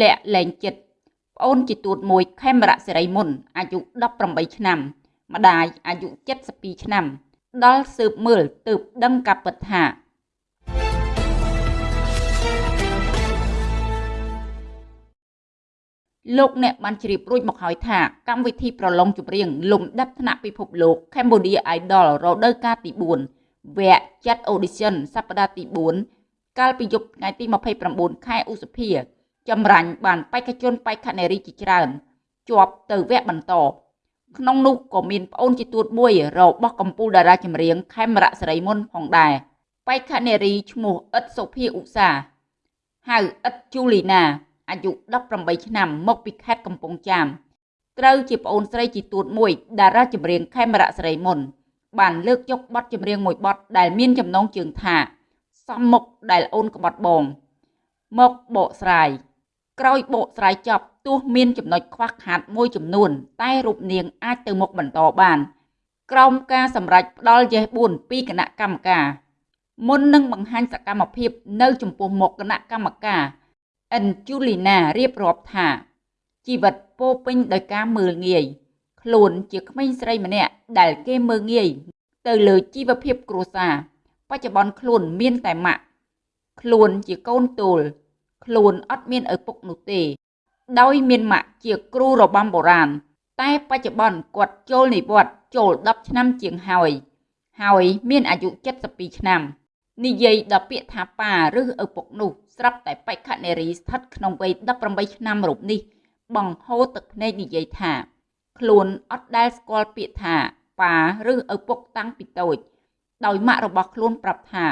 លាក់លែងចិត្តប្អូនជាទួតមួយខេមរៈសេរីមុនអាយុ18ឆ្នាំ ម្ដាយអាយុ72ឆ្នាំ ដល់ស៊ើបមើលទើបដឹងកាពិតថាលោកអ្នកបានជ្រាបរួចមកហើយថាកម្មវិធីប្រឡងចម្រៀងលំដាប់ថ្នាក់ពិភពលោក Cambodia Idol រដូវកាលទី4វគ្គចាត់ audition សប្តាហ៍ទី4កាលពីយប់ថ្ងៃទី29ខែឧសភា ចម្រាញ់បានបេក្ខជនបេក្ខនារីជាច្រើនជាប់ទៅវគ្គបន្តក្នុងនោះក៏មានប្អូនជាទួតមួយរបស់កម្ពុជាតារាចម្រៀងខេមរៈសេរីមុនផងដែរបេក្ខនារីឈ្មោះអ៊ិតសុភាឧសាហៅអ៊ិតជូលីណាអាយុ18ឆ្នាំមកពីខេត្តកំពង់ចាមត្រូវជាប្អូនស្រីជាទួតមួយតារាចម្រៀងខេមរៈសេរីមុនបានលើកយកបទចម្រៀងមួយបទដែលមានចំណងជើងថាសំមុខដែលអូនក្បត់បងមកបកស្រាយ ក្រោយបកស្រាយចប់ទោះមានចំណុចខ្វះខាតមួយចំនួន តែរូបនាងអាចទៅមុខបន្តបានក្រោមការសម្រេចផ្ដាល់យេស4ពីគណៈកម្មការមុននឹងបង្ហាញសកម្មភាពនៅចំពោះមុខគណៈកម្មការអិនជូលីណារៀបរាប់ថាជីវិតពោពេញដោយការមើលងាយខ្លួនជាក្មេងស្រីម្នាក់ដែលគេមើលងាយទៅលើជីវភាពគ្រួសារបច្ចុប្បន្នខ្លួនមានតែម៉ាក់ខ្លួនជាកូនទូល ខ្លួនអត់មានឪពុកនោះទេ ដោយមានម៉ាក់ជាគ្រូរបាំបុរាណតែបច្ចុប្បន្នគាត់ចូលនិវត្តន៍ចូល10ឆ្នាំជាងហើយ ហើយមានអាយុ72ឆ្នាំនិយាយដល់ពាក្យថាប៉ាឬឪពុកនោះស្រាប់តែបេក្ខនារីស្ថិតក្នុងវ័យ18ឆ្នាំរូបនេះ បង្ហូរទឹកភ្នែកនិយាយថា ខ្លួនអត់ដែលស្គាល់ពាក្យថាប៉ាឬឪពុកតាំងពីតូច ដោយម៉ាក់របស់ខ្លួនប្រាប់ថា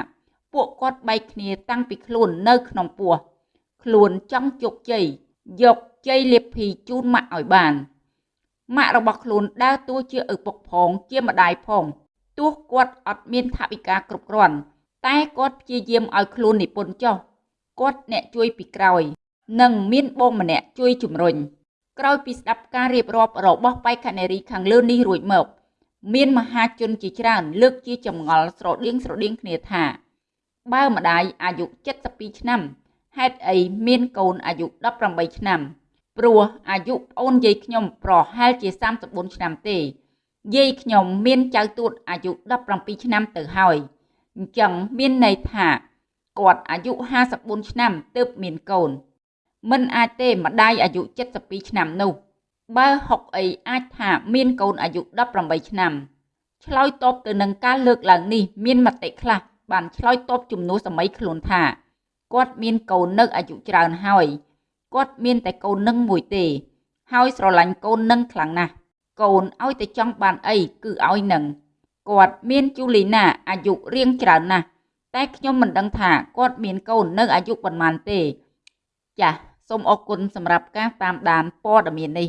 ពួកគាត់បែកគ្នាតាំងពីខ្លួននៅក្នុងពោះ ខ្លួនចង់ជោគជ័យយកជ័យលាភីជូនម៉ាក់ឲ្យបានម៉ាក់របស់ខ្លួនដើរតួជាឪពុកផងជាម្ដាយផងទោះគាត់អត់មានថវិកាគ្រប់គ្រាន់តែគាត់ព្យាយាមឲ្យខ្លួននិពន្ធចុះគាត់អ្នកជួយពីក្រោយ និងមានបងម្នាក់ជួយជំរុញក្រោយពីស្ដាប់ការរៀបរាប់របស់បេក្ខនារីខាងលើនេះរួចមកមានមហាជនជាច្រើនលើកជាចម្ងល់ស្រដៀងស្រដៀងគ្នាថា បើម្ដាយអាយុ72ឆ្នាំ ហេតុអីមានកូនអាយុ18ឆ្នាំ ព្រោះអាយុប្អូនយាយខ្ញុំប្រហែលជា34ឆ្នាំទេ យាយខ្ញុំមានចៅទួតអាយុ17ឆ្នាំទៅហើយអញ្ចឹងមានន័យថាគាត់អាយុ54ឆ្នាំទើបមានកូន មិនអាចទេម្ដាយអាយុ72ឆ្នាំនោះបើហុកអីអាចថាមានកូនអាយុ18ឆ្នាំឆ្លើយតបទៅនឹងការលើកឡើងនេះមានមតិខ្លះបានឆ្លើយតបជំនួសសម័យខ្លួនថា គាត់មានកូននៅអាយុច្រើនហើយគាត់មានតែកូននឹងមួយទេ ហើយស្រឡាញ់កូននឹងខ្លាំងណាស់កូនឲ្យតែចង់បានអីគឺឲ្យនឹងគាត់មានជូលីណាអាយុរៀងច្រើនណាស់តែខ្ញុំមិនដឹងថាគាត់មានកូននៅអាយុប៉ុន្មានទេ ចាសសូមអរគុណសម្រាប់ការតាមដានព័ត៌មាននេះ